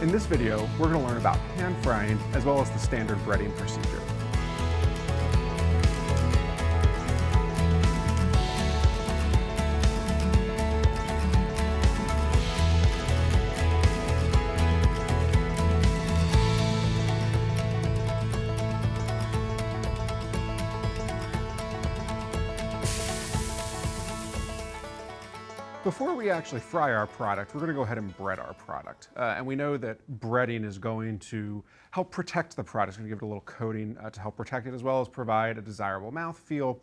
In this video, we're going to learn about pan frying as well as the standard breading procedure. Before we actually fry our product, we're going to go ahead and bread our product. Uh, and we know that breading is going to help protect the product. It's to give it a little coating uh, to help protect it as well as provide a desirable mouthfeel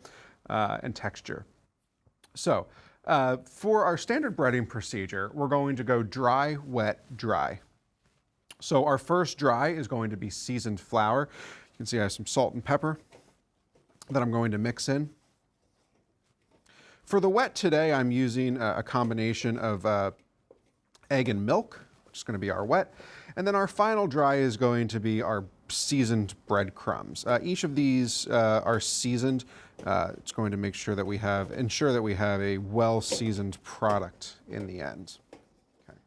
uh, and texture. So uh, for our standard breading procedure, we're going to go dry, wet, dry. So our first dry is going to be seasoned flour. You can see I have some salt and pepper that I'm going to mix in. For the wet today, I'm using a, combination of uh, egg and milk, which is going to be our wet. And then our final dry is going to be our seasoned breadcrumbs. Uh, each of these uh, are seasoned. Uh, it's going to make sure that we have, ensure that we have a well-seasoned product in the end. Okay.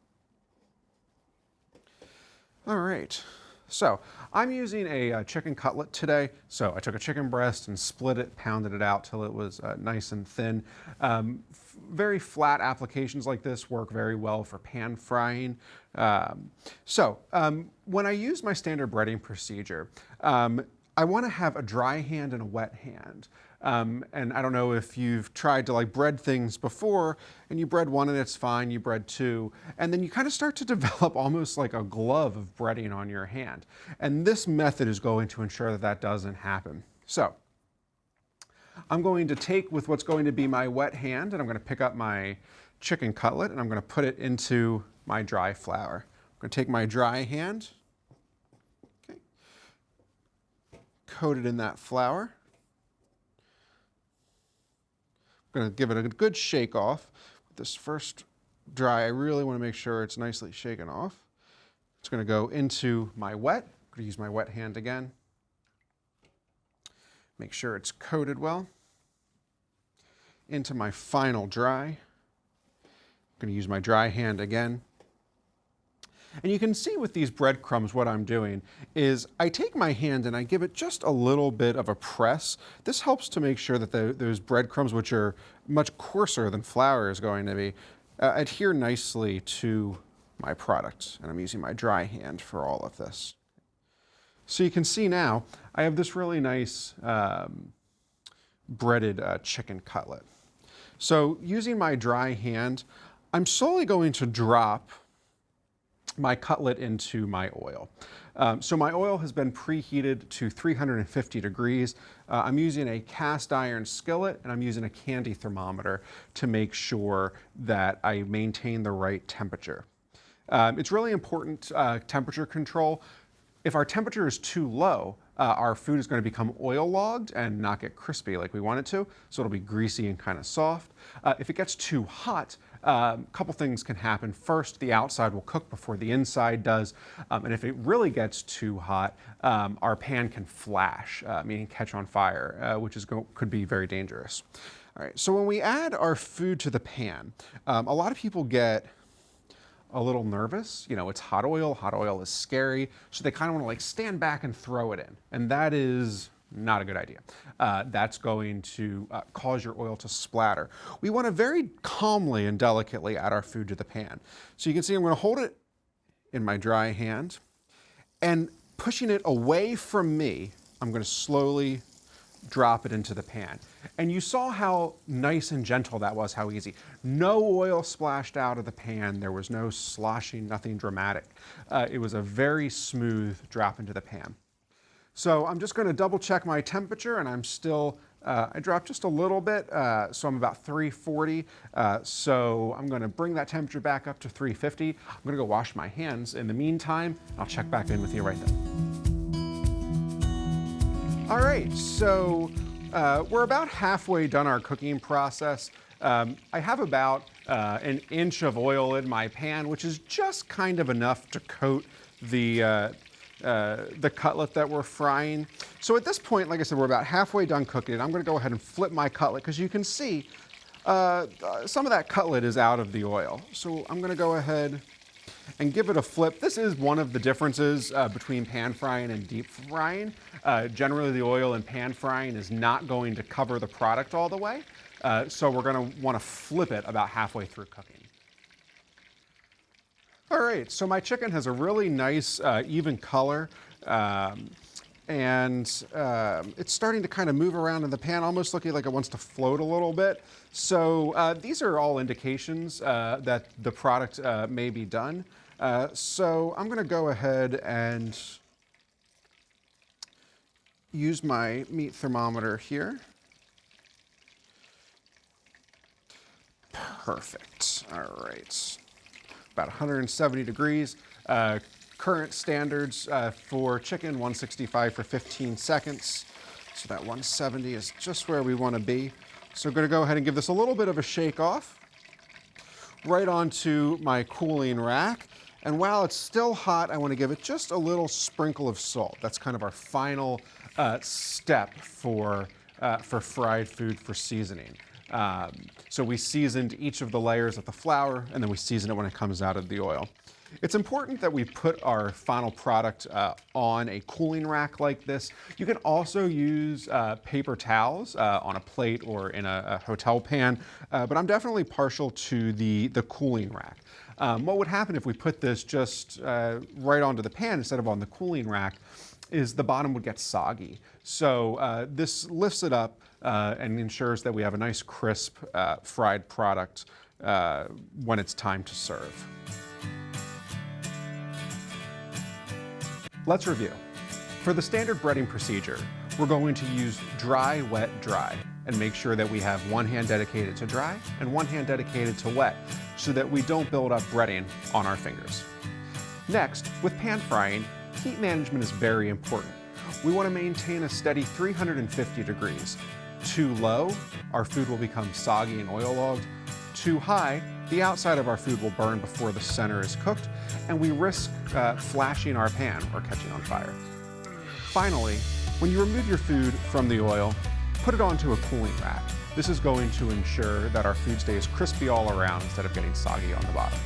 All right. So I'm using a, uh, chicken cutlet today. So I took a chicken breast and split it, pounded it out till it was uh, nice and thin. Um, very flat applications like this work very well for pan frying. Um, so um, when I use my standard breading procedure, um, I want to have a dry hand and a wet hand. Um, and I don't know if you've tried to like bread things before and you bread one and it's fine, you bread two, and then you kind of start to develop almost like a glove of breading on your hand. And this method is going to ensure that that doesn't happen. So I'm going to take with what's going to be my wet hand and I'm going to pick up my chicken cutlet and I'm going to put it into my dry flour. I'm going to take my dry hand, okay, coat it in that flour. I'm going to give it a good shake off. With This first dry, I really want to make sure it's nicely shaken off. It's going to go into my wet. I'm going to use my wet hand again. Make sure it's coated well. Into my final dry. I'm going to use my dry hand again. And you can see with these breadcrumbs what I'm doing is I take my hand and I give it just a little bit of a press. This helps to make sure that the, those breadcrumbs, which are much coarser than flour is going to be, uh, adhere nicely to my product. And I'm using my dry hand for all of this. So you can see now I have this really nice um, breaded uh, chicken cutlet. So using my dry hand, I'm slowly going to drop my cutlet into my oil. Um, so my oil has been preheated to 350 degrees. Uh, I'm using a cast iron skillet and I'm using a candy thermometer to make sure that I maintain the right temperature. Um, it's really important uh, temperature control. If our temperature is too low, uh, our food is going to become oil logged and not get crispy like we want it to, so it'll be greasy and kind of soft. Uh, if it gets too hot, a um, couple things can happen. First, the outside will cook before the inside does, um, and if it really gets too hot, um, our pan can flash, uh, meaning catch on fire, uh, which is could be very dangerous. All right, so when we add our food to the pan, um, a lot of people get a little nervous. You know, it's hot oil, hot oil is scary, so they kind of want to like stand back and throw it in. And that is not a good idea. Uh, that's going to uh, cause your oil to splatter. We want to very calmly and delicately add our food to the pan. So you can see I'm going to hold it in my dry hand and pushing it away from me, I'm going to slowly drop it into the pan. And you saw how nice and gentle that was, how easy. No oil splashed out of the pan. There was no sloshing, nothing dramatic. Uh, it was a very smooth drop into the pan. So I'm just going to double check my temperature and I'm still, uh, I dropped just a little bit, uh, so I'm about 340. Uh, so I'm going to bring that temperature back up to 350. I'm going to go wash my hands in the meantime. I'll check back in with you right then. All right, so uh, we're about halfway done our cooking process. Um, I have about uh, an inch of oil in my pan, which is just kind of enough to coat the, uh, uh, the cutlet that we're frying. So at this point, like I said, we're about halfway done cooking it. I'm gonna go ahead and flip my cutlet because you can see uh, some of that cutlet is out of the oil. So I'm gonna go ahead and give it a flip. This is one of the differences uh, between pan frying and deep frying. Uh, generally, the oil in pan frying is not going to cover the product all the way, uh, so we're going to want to flip it about halfway through cooking. All right, so my chicken has a really nice uh, even color. Um, and um, it's starting to kind of move around in the pan, almost looking like it wants to float a little bit. So uh, these are all indications uh, that the product uh, may be done. Uh, so I'm gonna go ahead and use my meat thermometer here. Perfect, all right. About 170 degrees. Uh, current standards uh, for chicken, 165 for 15 seconds. So that 170 is just where we want to be. So I'm going to go ahead and give this a little bit of a shake off right onto my cooling rack. And while it's still hot, I want to give it just a little sprinkle of salt. That's kind of our final uh, step for, uh, for fried food for seasoning. Um, so we seasoned each of the layers of the flour and then we season it when it comes out of the oil. It's important that we put our final product uh, on a cooling rack like this. You can also use uh, paper towels uh, on a plate or in a, a hotel pan, uh, but I'm definitely partial to the, the cooling rack. Um, what would happen if we put this just uh, right onto the pan instead of on the cooling rack is the bottom would get soggy. So uh, this lifts it up and ensures that we have a nice crisp fried product when it's time to serve. Let's review. For the standard breading procedure, we're going to use dry, wet, dry, and make sure that we have one hand dedicated to dry and one hand dedicated to wet, so that we don't build up breading on our fingers. Next, with pan frying, heat management is very important. We want to maintain a steady 350 degrees. Too low, our food will become soggy and oil logged. Too high, the outside of our food will burn before the center is cooked, and we risk uh, flashing our pan or catching on fire. Finally, when you remove your food from the oil, put it onto a cooling rack. This is going to ensure that our food stays crispy all around instead of getting soggy on the bottom.